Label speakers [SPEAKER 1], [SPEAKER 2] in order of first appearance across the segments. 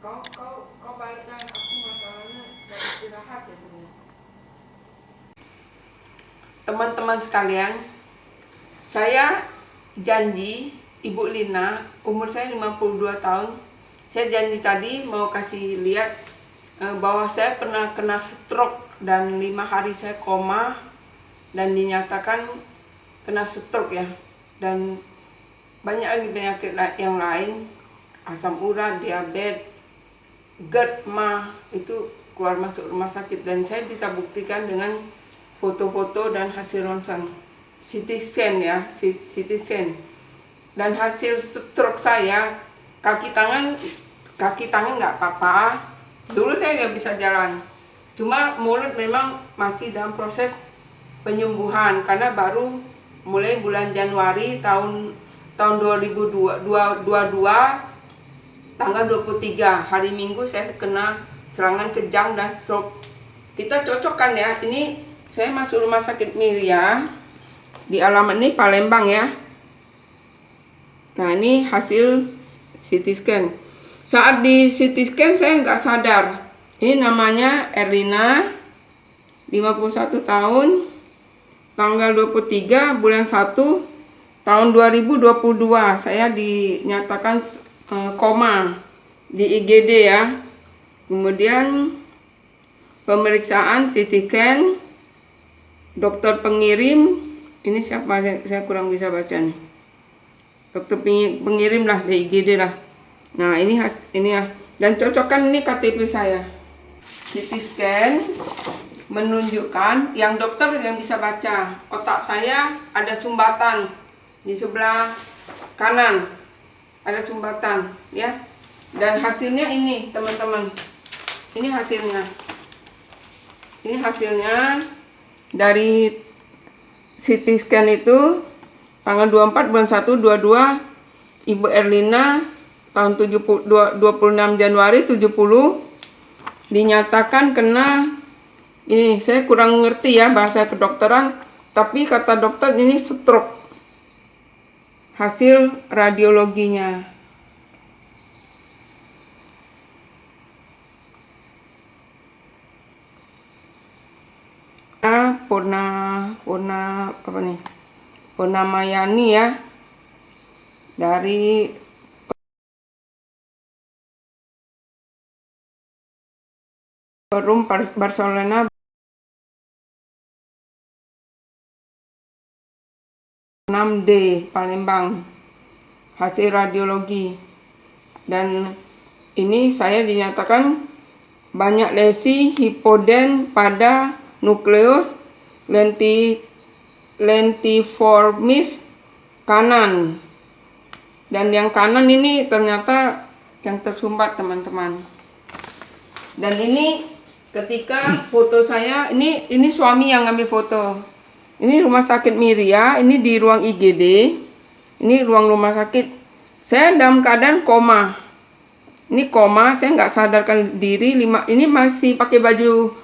[SPEAKER 1] kau kau kau balikkan aku masalahnya istirahat ya teman-teman sekalian saya janji Ibu Lina umur saya 52 tahun. Saya janji tadi mau kasih lihat eh, bahwa saya pernah kena stroke dan lima hari saya koma dan dinyatakan kena stroke ya. Dan banyak lagi penyakit yang lain asam urat, diabetes, GERD, MA itu keluar masuk rumah sakit. Dan saya bisa buktikan dengan foto-foto dan hasil ronsen CT scan ya CT scan dan hasil stroke saya kaki tangan kaki tangan nggak apa-apa. Dulu saya nggak bisa jalan. Cuma mulut memang masih dalam proses penyembuhan. Karena baru mulai bulan Januari tahun tahun 2022 tanggal 23 hari Minggu saya kena serangan kejang dan stroke. Kita cocokkan ya. Ini saya masuk rumah sakit Miria di alamat ini Palembang ya. Nah ini hasil CT scan. Saat di CT scan saya nggak sadar. Ini namanya Erlina 51 tahun tanggal 23 bulan 1 tahun 2022 saya dinyatakan uh, koma di IGD ya. Kemudian pemeriksaan CT scan dokter pengirim. Ini siapa? Saya, kurang bisa baca nih. Dokter pengirim lah di IGD lah. Nah ini ini ya dan cocokkan ini KTP saya. CT scan menunjukkan yang dokter yang bisa baca. Otak saya ada sumbatan di sebelah kanan ada sumbatan ya. Dan hasilnya ini teman-teman. Ini hasilnya. Ini hasilnya dari CT scan itu tanggal 24 bulan 1 22 Ibu Erlina tahun 70, 26 Januari 70 dinyatakan kena ini saya kurang ngerti ya bahasa kedokteran tapi kata dokter ini stroke hasil radiologinya. Purna Purna apa nih? Purna Mayani ya. Dari Forum Barcelona 6D Palembang hasil radiologi. Dan ini saya dinyatakan banyak lesi hipoden pada nukleus lenti lentiformis kanan. Dan yang kanan ini ternyata yang tersumbat teman-teman. Dan ini ketika foto saya ini ini suami yang ngambil foto ini rumah sakit Miria, ini di ruang IGD. Ini ruang rumah sakit. Saya dalam keadaan koma. Ini koma, saya nggak sadarkan diri. Lima, ini masih pakai baju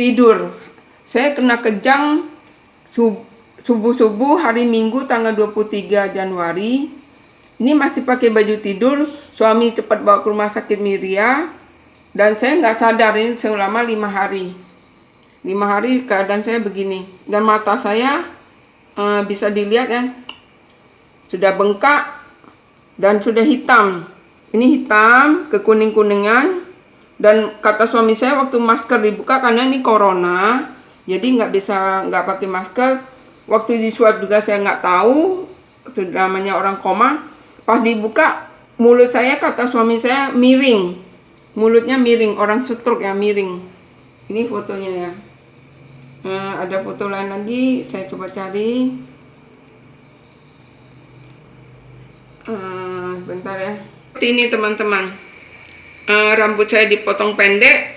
[SPEAKER 1] tidur. Saya kena kejang subuh-subuh hari Minggu tanggal 23 Januari. Ini masih pakai baju tidur. Suami cepat bawa ke rumah sakit Miria. Dan saya nggak sadar ini selama lima hari lima hari keadaan saya begini. Dan mata saya uh, bisa dilihat ya sudah bengkak dan sudah hitam. Ini hitam kekuning kuningan dan kata suami saya waktu masker dibuka karena ini corona jadi nggak bisa nggak pakai masker. Waktu di swab juga saya nggak tahu sudah namanya orang koma. Pas dibuka mulut saya kata suami saya miring. Mulutnya miring orang stroke ya miring. Ini fotonya ya Nah, ada foto lain lagi, saya coba cari. Uh, bentar ya. Ini teman-teman, uh, rambut saya dipotong pendek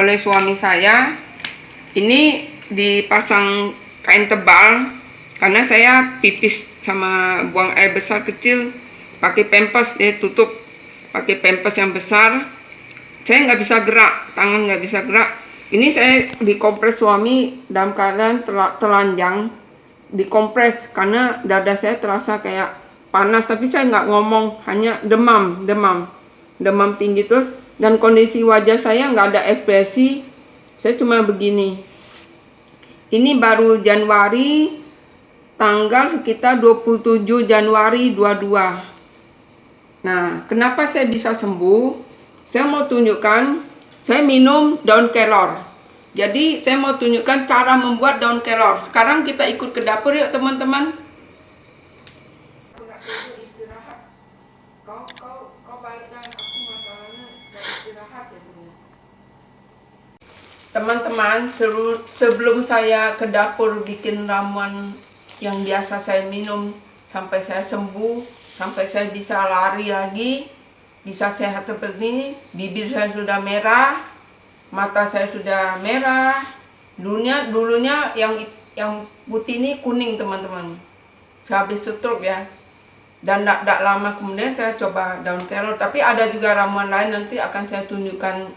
[SPEAKER 1] oleh suami saya. Ini dipasang kain tebal karena saya pipis sama buang air besar kecil pakai pempes dia tutup pakai pempes yang besar saya nggak bisa gerak tangan nggak bisa gerak ini saya dikompres suami dalam keadaan telanjang, dikompres karena dada saya terasa kayak panas, tapi saya nggak ngomong, hanya demam, demam. demam tinggi tuh dan kondisi wajah saya nggak ada ekspresi saya cuma begini. Ini baru Januari tanggal sekitar 27 Januari 22 nah kenapa saya bisa sembuh? Saya mau tunjukkan saya minum daun kelor. Jadi saya mau tunjukkan cara membuat daun kelor. Sekarang kita ikut ke dapur yuk teman-teman. Teman-teman, sebelum saya ke dapur bikin ramuan yang biasa saya minum sampai saya sembuh, sampai saya bisa lari lagi, bisa sehat seperti ini, bibir saya sudah merah, mata saya sudah merah, dulunya dulunya yang yang putih ini kuning teman-teman. Habis stroke ya. Dan tidak lama kemudian saya coba daun kelor, tapi ada juga ramuan lain nanti akan saya tunjukkan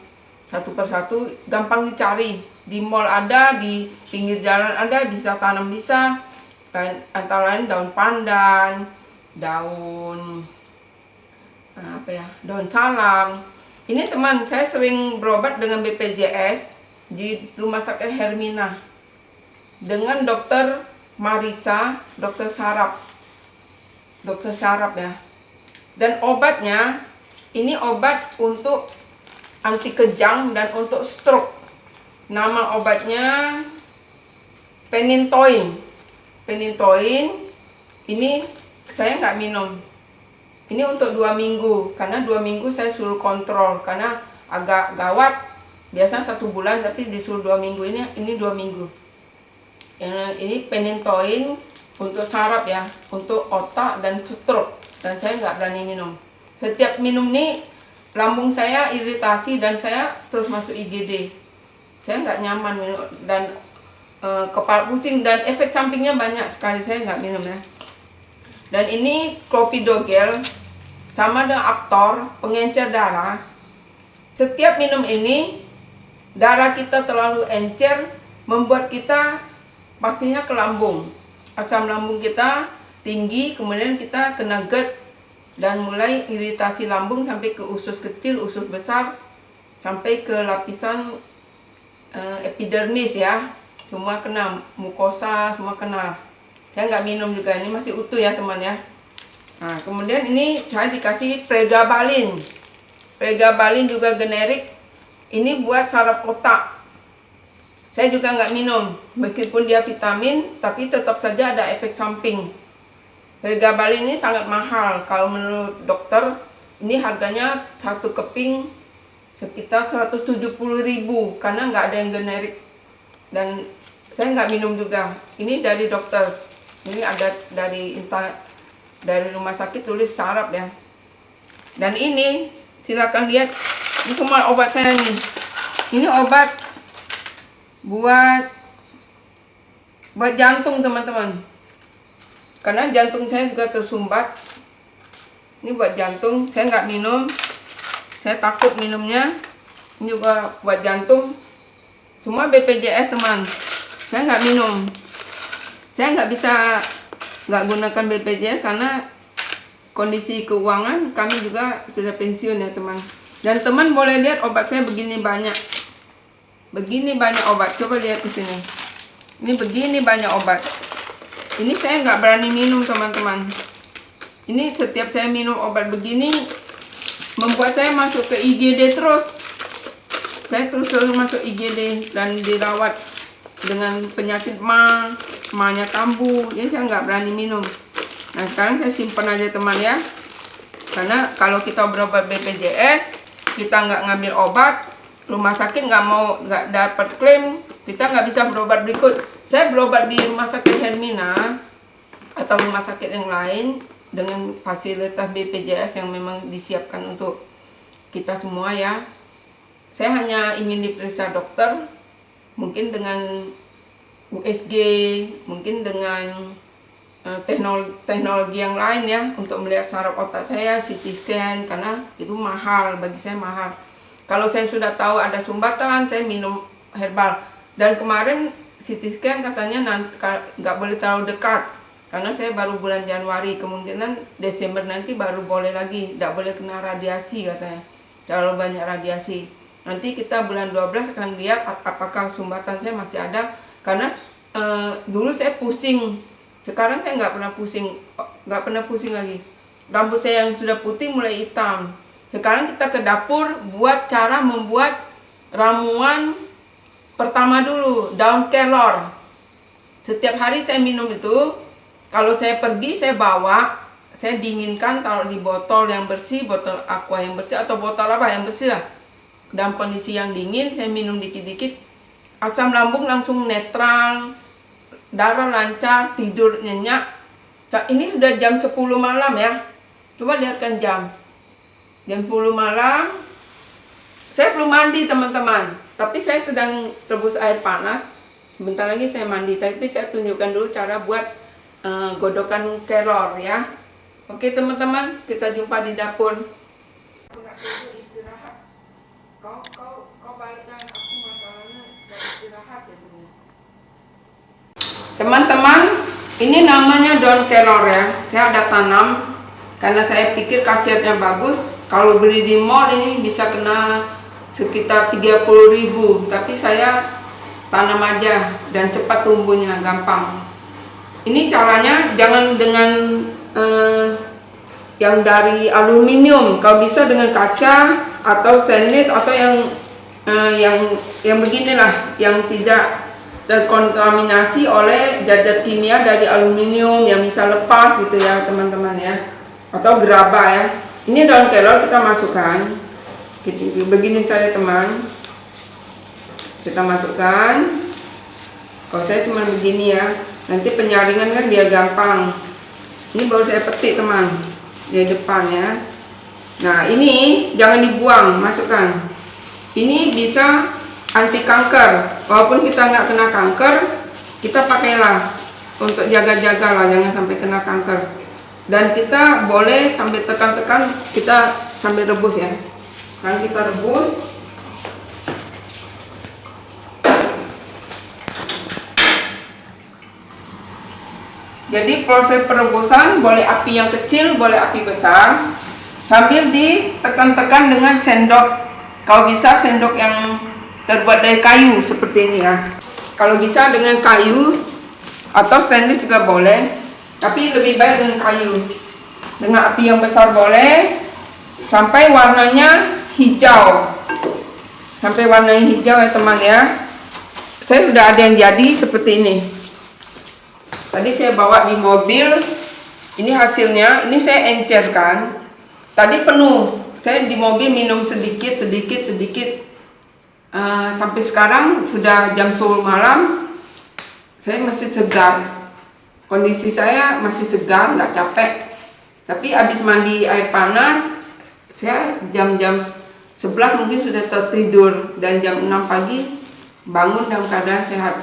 [SPEAKER 1] satu persatu. Gampang dicari. Di mall ada di pinggir jalan ada bisa tanam bisa. Lain antara lain daun pandan daun apa ya daun salam ini teman saya sering berobat dengan BPJS di rumah sakit Hermina dengan dokter Marisa dokter sarap dokter sarap ya dan obatnya ini obat untuk anti kejang dan untuk stroke. Nama obatnya penintoin. Penintoin ini saya nggak minum. Ini untuk dua minggu karena dua minggu saya suruh kontrol karena agak gawat. Biasanya satu bulan tapi disuruh dua minggu ini ini dua minggu. Ini penintoin untuk saraf ya, untuk otak dan stroke dan saya nggak berani minum. Setiap minum nih lambung saya iritasi dan saya terus masuk IGD saya nggak nyaman minum dan e, kepala pusing dan efek sampingnya banyak sekali saya nggak minum ya dan ini clopidogrel sama dengan Aptor pengencer darah setiap minum ini darah kita terlalu encer membuat kita pastinya ke lambung asam lambung kita tinggi kemudian kita kena GERD dan mulai iritasi lambung sampai ke usus kecil, usus besar, sampai ke lapisan uh, epidermis ya. Semua kena, mukosa semua kena. Saya nggak minum juga, ini masih utuh ya teman ya. Nah, kemudian ini saya dikasih pregabalin. Pregabalin juga generik. Ini buat saraf otak. Saya juga nggak minum, meskipun dia vitamin, tapi tetap saja ada efek samping Harga Bali ini sangat mahal. Kalau menurut dokter, ini harganya satu keping sekitar 170.000 karena nggak ada yang generik. Dan saya nggak minum juga. Ini dari dokter. Ini ada dari dari rumah sakit tulis sarap ya. Dan ini silakan lihat. Ini semua obat saya nih. Ini obat buat buat jantung teman-teman. Karena jantung saya juga tersumbat. Ini buat jantung. Saya nggak minum. Saya takut minumnya. Ini juga buat jantung. Semua BPJS teman. Saya nggak minum saya nggak bisa nggak gunakan BPJS karena kondisi keuangan kami juga sudah pensiun ya teman. Dan teman boleh lihat obat saya begini banyak. Begini banyak obat. Coba lihat di sini. Ini begini banyak obat. Ini saya nggak berani minum teman-teman. Ini setiap saya minum obat begini membuat saya masuk ke IGD terus. Saya terus terus masuk IGD dan dirawat dengan penyakit ma mahnya kambuh. Jadi saya nggak berani minum. Nah sekarang saya simpan aja teman ya. Karena kalau kita berobat BPJS kita nggak ngambil obat rumah sakit nggak mau nggak dapat klaim kita nggak bisa berobat berikut. Saya berobat di rumah sakit Hermina atau rumah sakit yang lain dengan fasilitas BPJS yang memang disiapkan untuk kita semua ya. Saya hanya ingin diperiksa dokter mungkin dengan USG mungkin dengan uh, teknologi, teknologi yang lain ya untuk melihat saraf otak saya CT scan karena itu mahal bagi saya mahal kalau saya sudah tahu ada sumbatan saya minum herbal dan kemarin CT scan katanya nggak boleh terlalu dekat karena saya baru bulan Januari kemungkinan Desember nanti baru boleh lagi tidak boleh kena radiasi katanya terlalu banyak radiasi. Nanti kita bulan 12 akan lihat ap- apakah sumbatan saya masih ada karena eh, dulu saya pusing. Sekarang saya nggak pernah pusing, nggak pernah pusing lagi. Rambut saya yang sudah putih mulai hitam. Sekarang kita ke dapur buat cara membuat ramuan pertama dulu daun kelor. Setiap hari saya minum itu. Kalau saya pergi saya bawa, saya dinginkan taruh di botol yang bersih, botol aqua yang bersih atau botol apa yang bersih lah. Dalam kondisi yang dingin saya minum dikit-dikit. Asam lambung langsung netral, darah lancar, tidur nyenyak. Ini sudah jam 10 malam ya. Coba lihatkan jam. Jam 10 malam. Saya belum mandi teman-teman. Tapi saya sedang rebus air panas. Bentar lagi saya mandi. Tapi saya tunjukkan dulu cara buat eh, godokan kelor ya. Oke teman-teman, kita jumpa di dapur. Kau kau kau balikkan aku masalahnya dari istirahat ya teman. Teman-teman, ini namanya daun kelor ya. Saya ada tanam karena saya pikir khasiatnya bagus. Kalau beli di mall ini bisa kena sekitar 30.000, tapi saya tanam aja dan cepat tumbuhnya, gampang. Ini caranya jangan dengan eh, yang dari aluminium, kalau bisa dengan kaca atau stainless atau yang eh, yang yang beginilah, yang tidak terkontaminasi oleh zat-zat kimia dari aluminium yang bisa lepas gitu ya teman-teman ya. Atau gerabah ya. Ini daun kelor kita masukkan. Gitu, begini saja teman. Kita masukkan. Kalau saya cuma begini ya. Nanti penyaringan kan biar gampang. Ini baru saya petik teman. Di depan ya. Nah ini jangan dibuang. Masukkan. Ini bisa anti kanker walaupun kita nggak kena kanker kita pakailah untuk jaga-jaga lah jangan sampai kena kanker. Dan kita boleh sampai tekan-tekan kita sambil rebus ya. Kan kita rebus. Jadi proses perebusan boleh api yang kecil boleh api besar. Sambil ditekan-tekan dengan sendok. Kalau bisa sendok yang terbuat dari kayu seperti ini ya. Kalau bisa dengan kayu atau stainless juga boleh tapi lebih baik dengan kayu. Dengan api yang besar boleh sampai warnanya hijau. Sampai warnanya hijau ya teman ya. Saya sudah ada yang jadi seperti ini. Tadi saya bawa di mobil. Ini hasilnya ini saya encerkan. Tadi penuh. Saya di mobil minum sedikit sedikit sedikit Uh, sampai sekarang sudah jam 10 malam saya masih segar. Kondisi saya masih segar nggak capek. Tapi habis mandi air panas saya jam-jam 11 mungkin sudah tertidur. Dan jam 6 pagi bangun dalam keadaan sehat.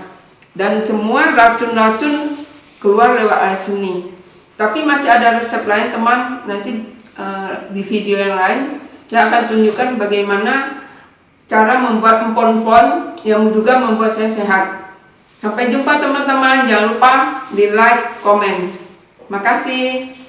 [SPEAKER 1] Dan semua racun-racun keluar lewat air seni. Tapi masih ada resep lain teman. Nanti uh, di video yang lain saya akan tunjukkan bagaimana cara membuat empon-empon yang juga membuat saya sehat. Sampai jumpa teman-teman, jangan lupa di like, komen. Makasih.